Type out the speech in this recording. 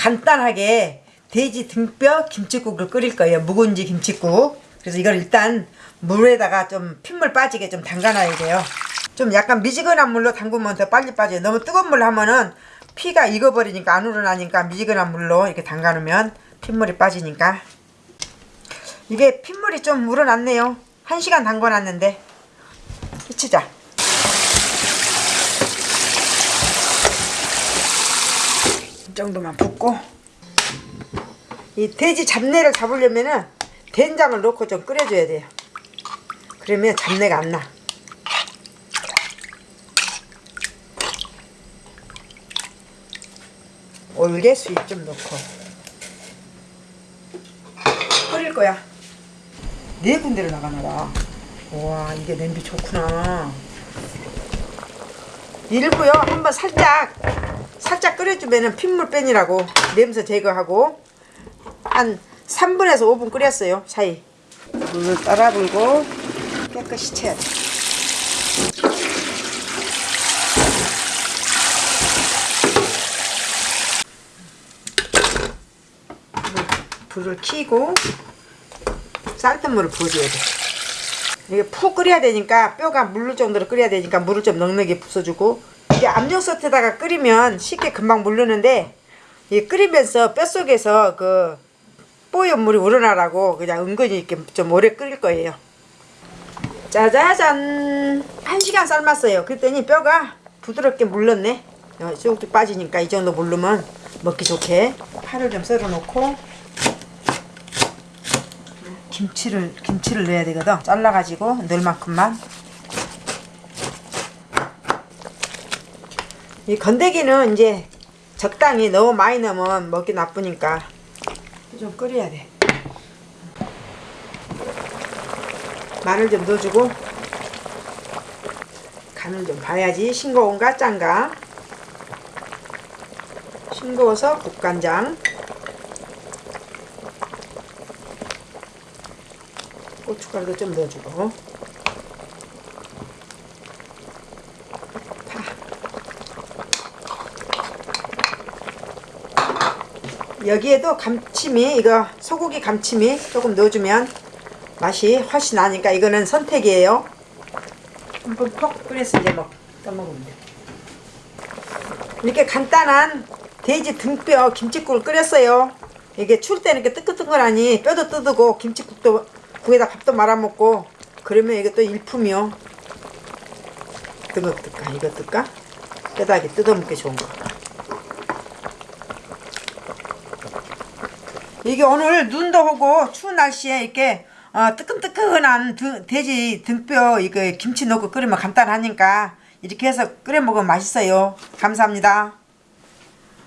간단하게 돼지 등뼈 김치국을 끓일 거예요. 묵은지 김치국. 그래서 이걸 일단 물에다가 좀 핏물 빠지게 좀 담가놔야 돼요. 좀 약간 미지근한 물로 담그면 더 빨리 빠져요. 너무 뜨거운 물로 하면은 피가 익어버리니까 안 우러나니까 미지근한 물로 이렇게 담가놓으면 핏물이 빠지니까 이게 핏물이 좀 우러났네요. 한 시간 담궈놨는데 해치자. 이 정도만 붓고 이 돼지 잡내를 잡으려면은 된장을 넣고 좀 끓여줘야 돼요. 그러면 잡내가 안 나. 올게 수잎 좀 넣고 끓일 거야. 네 군데를 나가놔라. 와 이게 냄비 좋구나. 일부요 한번 살짝 살짝 끓여주면은 핏물 빼니라고 냄새 제거하고 한 3분에서 5분 끓였어요 사이. 물을 따라 불고 깨끗이 채야 돼 불을 켜고 쌀뜨물을 부어줘야 돼. 이게 푹 끓여야 되니까 뼈가 물을 정도로 끓여야 되니까 물을 좀 넉넉히 부숴주고 이게 압력솥에다가 끓이면 쉽게 금방 물르는데 이 끓이면서 뼛속에서 그 뽀얀 물이 우러나라고 그냥 은근히 이렇게 좀 오래 끓일 거예요 짜자잔 한 시간 삶았어요 그랬더니 뼈가 부드럽게 물렀네 어, 쭉쭉 빠지니까 이 정도 물르면 먹기 좋게 파를 좀 썰어 놓고 김치를 김치를 넣어야 되거든. 잘라 가지고 넣을 만큼만. 이 건더기는 이제 적당히 너무 많이 넣으면 먹기 나쁘니까 좀 끓여야 돼. 마늘 좀 넣어주고 간을 좀 봐야지. 싱거운가 짠가? 싱거워서 국간장. 고춧가루도 좀 넣어주고 여기에도 감침이 이거 소고기 감침이 조금 넣어주면 맛이 훨씬 나니까 이거는 선택이에요. 한번 퍽 끓여서 이제 먹 떠먹으면 돼. 이렇게 간단한 돼지 등뼈 김치국을 끓였어요. 이게 추울 때는 이렇게 뜨끈뜨끈하니 뼈도 뜯고 김치국도 국에다 밥도 말아먹고 그러면 이게 또 일품이요. 뜰까? 이거 뜰까? 뼈다귀 뜯어먹기 좋은 거 이게 오늘 눈도 오고 추운 날씨에 이렇게 어, 뜨끈뜨끈한 드, 돼지 등뼈 이거 김치 넣고 끓이면 간단하니까 이렇게 해서 끓여 먹으면 맛있어요. 감사합니다